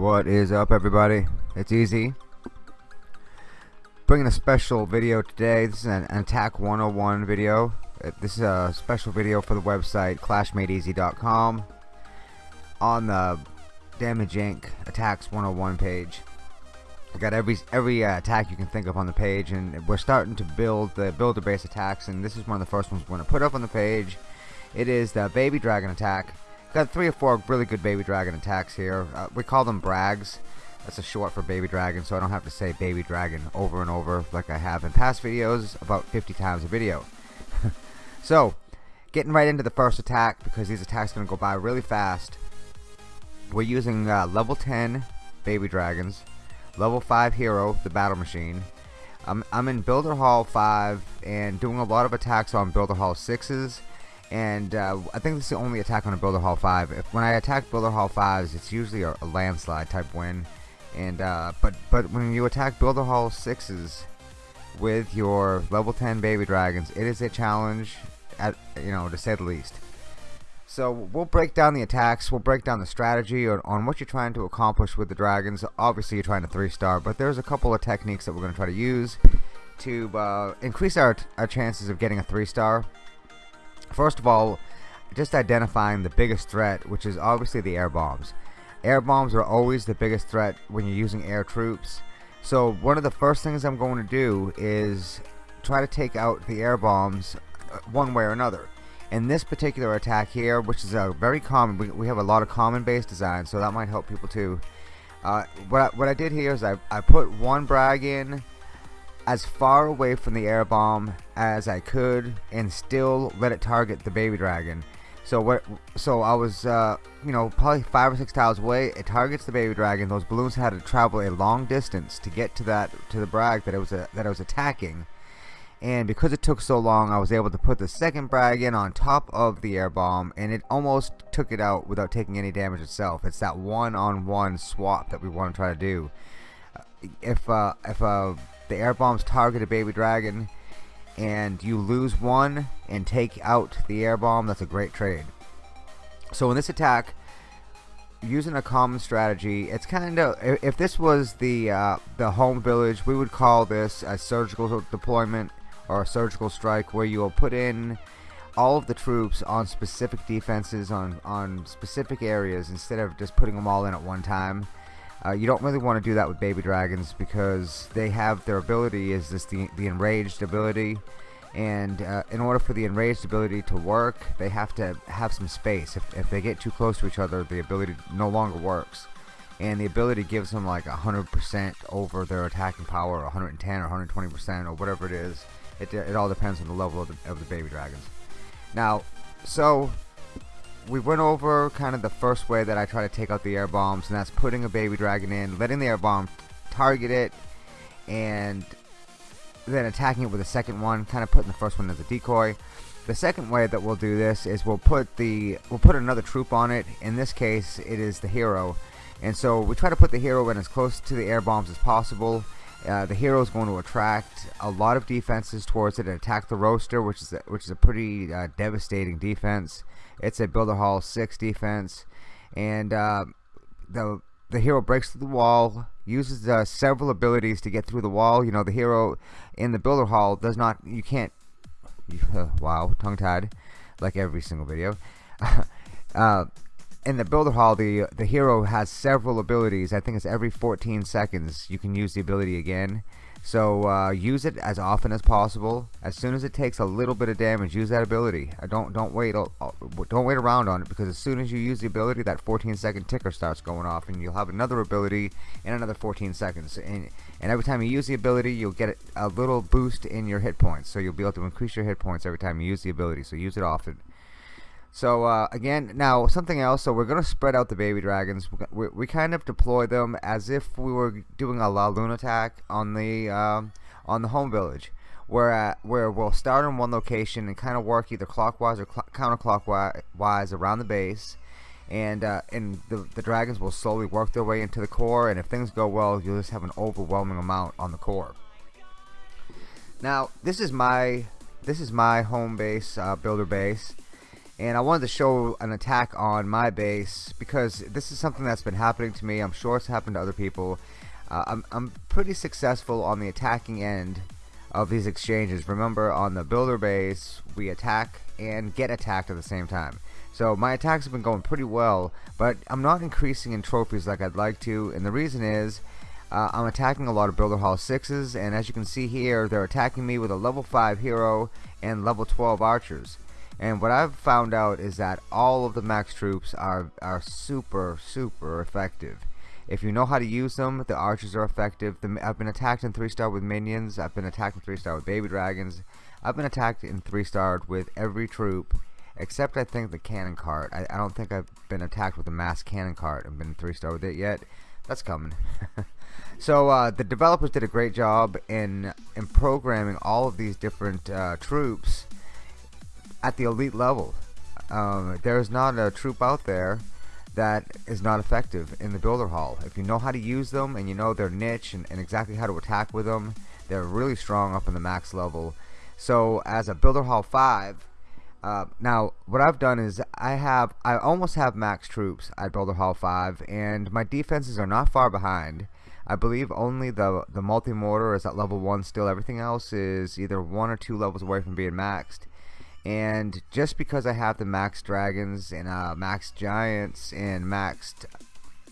What is up everybody? It's easy. Bringing a special video today. This is an Attack 101 video. Uh, this is a special video for the website ClashMadeEasy.com on the Damage Inc. Attacks 101 page. I got every every uh, attack you can think of on the page, and we're starting to build the builder base attacks. And this is one of the first ones we're going to put up on the page. It is the Baby Dragon attack. Got three or four really good Baby Dragon attacks here. Uh, we call them Brags. That's a short for Baby Dragon, so I don't have to say Baby Dragon over and over like I have in past videos, about 50 times a video. so, getting right into the first attack, because these attacks are going to go by really fast. We're using uh, level 10 Baby Dragons, level 5 Hero, the Battle Machine. I'm, I'm in Builder Hall 5 and doing a lot of attacks on Builder Hall 6s and uh, I think this is the only attack on a Builder Hall 5. If, when I attack Builder Hall 5s, it's usually a, a landslide type win. And uh, but but when you attack Builder Hall 6s with your level 10 baby dragons, it is a challenge, at you know to say the least. So we'll break down the attacks, we'll break down the strategy on, on what you're trying to accomplish with the dragons. Obviously you're trying to 3 star, but there's a couple of techniques that we're going to try to use to uh, increase our, our chances of getting a 3 star. First of all, just identifying the biggest threat, which is obviously the air bombs. Air bombs are always the biggest threat when you're using air troops. So one of the first things I'm going to do is try to take out the air bombs uh, one way or another. In this particular attack here, which is a very common, we, we have a lot of common base designs, so that might help people too. Uh, what, I, what I did here is I, I put one brag in as far away from the air bomb as I could and still let it target the baby dragon. So what? So I was, uh, you know, probably five or six tiles away. It targets the baby dragon. Those balloons had to travel a long distance to get to that to the brag that it was a, that I was attacking. And because it took so long, I was able to put the second brag in on top of the air bomb, and it almost took it out without taking any damage itself. It's that one-on-one -on -one swap that we want to try to do. If uh, if uh, the air bombs target a baby dragon and you lose one and take out the air bomb that's a great trade. So in this attack using a common strategy it's kind of if this was the uh, the home village we would call this a surgical deployment or a surgical strike where you'll put in all of the troops on specific defenses on on specific areas instead of just putting them all in at one time uh, you don't really want to do that with baby dragons because they have their ability is this the, the enraged ability. And uh, in order for the enraged ability to work they have to have some space. If, if they get too close to each other the ability no longer works. And the ability gives them like 100% over their attacking power or 110 or 120% or whatever it is. It, it all depends on the level of the, of the baby dragons. Now so we went over kind of the first way that I try to take out the air bombs and that's putting a baby dragon in letting the air bomb target it and then attacking it with a second one kind of putting the first one as a decoy. The second way that we'll do this is we'll put the we'll put another troop on it. In this case it is the hero. And so we try to put the hero in as close to the air bombs as possible uh, the hero is going to attract a lot of defenses towards it. And attack the roaster which is a, which is a pretty uh, devastating defense. It's a builder hall 6 defense. And uh, the the hero breaks through the wall uses uh, several abilities to get through the wall. You know the hero in the builder hall does not you can't wow tongue tied like every single video. Uh, in the builder hall the the hero has several abilities. I think it's every 14 seconds you can use the ability again. So uh, use it as often as possible. As soon as it takes a little bit of damage use that ability. Uh, don't don't wait don't wait around on it because as soon as you use the ability that 14 second ticker starts going off and you'll have another ability in another 14 seconds. And, and every time you use the ability you'll get a little boost in your hit points. So you'll be able to increase your hit points every time you use the ability. So use it often so uh, again, now something else. So we're gonna spread out the baby dragons. We, we kind of deploy them as if we were doing a La Luna attack on the um, on the home village, where where we'll start in one location and kind of work either clockwise or cl counterclockwise around the base, and uh, and the the dragons will slowly work their way into the core. And if things go well, you'll just have an overwhelming amount on the core. Now this is my this is my home base uh, builder base and I wanted to show an attack on my base because this is something that's been happening to me. I'm sure it's happened to other people. Uh, I'm, I'm pretty successful on the attacking end of these exchanges. Remember on the builder base we attack and get attacked at the same time. So my attacks have been going pretty well but I'm not increasing in trophies like I'd like to. And the reason is uh, I'm attacking a lot of Builder Hall 6s and as you can see here they're attacking me with a level 5 hero and level 12 archers and what I've found out is that all of the max troops are, are super super effective. If you know how to use them the archers are effective. The, I've been attacked in 3 star with minions. I've been attacked in 3 star with baby dragons. I've been attacked in 3 star with every troop except I think the cannon cart. I, I don't think I've been attacked with a mass cannon cart and been 3 star with it yet. That's coming. So uh, the developers did a great job in in programming all of these different uh, troops at the elite level. Um, there's not a troop out there that is not effective in the builder hall. If you know how to use them and you know their niche and, and exactly how to attack with them, they're really strong up in the max level. So as a builder hall 5, uh, now what I've done is I have I almost have max troops at builder hall 5 and my defenses are not far behind I believe only the the multi-mortar is at level 1 still. Everything else is either one or two levels away from being maxed. And just because I have the max dragons and uh, max giants and maxed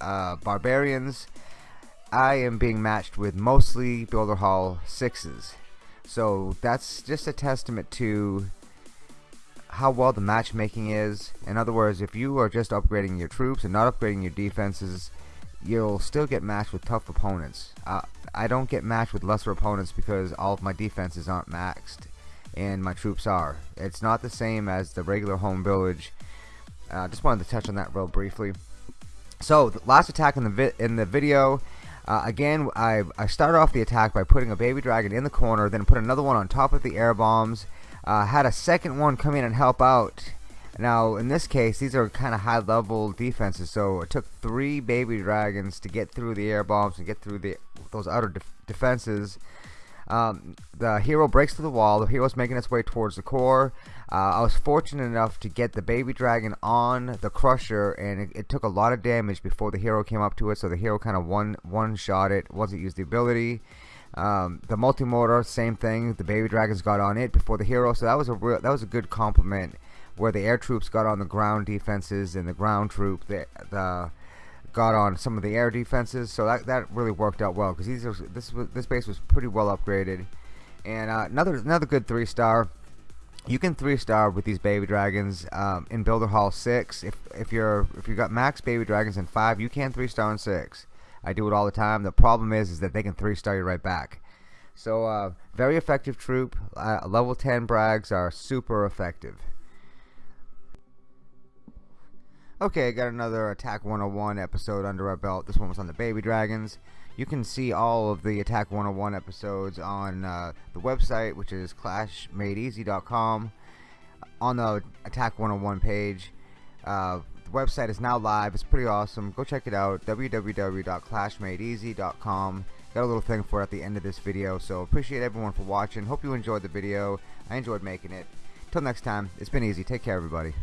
uh, barbarians, I am being matched with mostly Builder Hall 6s. So that's just a testament to how well the matchmaking is. In other words, if you are just upgrading your troops and not upgrading your defenses, you'll still get matched with tough opponents. Uh, I don't get matched with lesser opponents because all of my defenses aren't maxed and my troops are. It's not the same as the regular home village. I uh, just wanted to touch on that real briefly. So, the last attack in the in the video. Uh, again, I, I started off the attack by putting a baby dragon in the corner, then put another one on top of the air bombs. Uh, had a second one come in and help out now, in this case, these are kind of high level defenses, so it took three baby dragons to get through the air bombs and get through the those outer def defenses. Um, the hero breaks through the wall. The hero's making its way towards the core. Uh, I was fortunate enough to get the baby dragon on the crusher, and it, it, took a lot of damage before the hero came up to it. So the hero kind of one one shot it it used the ability. Um, the multi mortar, same thing. The baby dragons got on it before the hero, so that was a real, that was a good compliment where the air troops got on the ground defenses and the ground troop the, the got on some of the air defenses so that, that really worked out well because these are, this was, this base was pretty well upgraded. And uh, another another good three star you can three star with these baby dragons um, in builder hall 6 if if you're if you got max baby dragons in 5 you can three star in 6 I do it all the time. The problem is is that they can three star you right back. So uh, very effective troop. Uh, level 10 brags are super effective Okay, I got another Attack 101 episode under our belt. This one was on the Baby Dragons. You can see all of the Attack 101 episodes on uh, the website, which is clashmadeeasy.com. On the Attack 101 page, uh, the website is now live. It's pretty awesome. Go check it out. www.clashmadeeasy.com. Got a little thing for at the end of this video. So appreciate everyone for watching. Hope you enjoyed the video. I enjoyed making it. Till next time, it's been easy. Take care, everybody.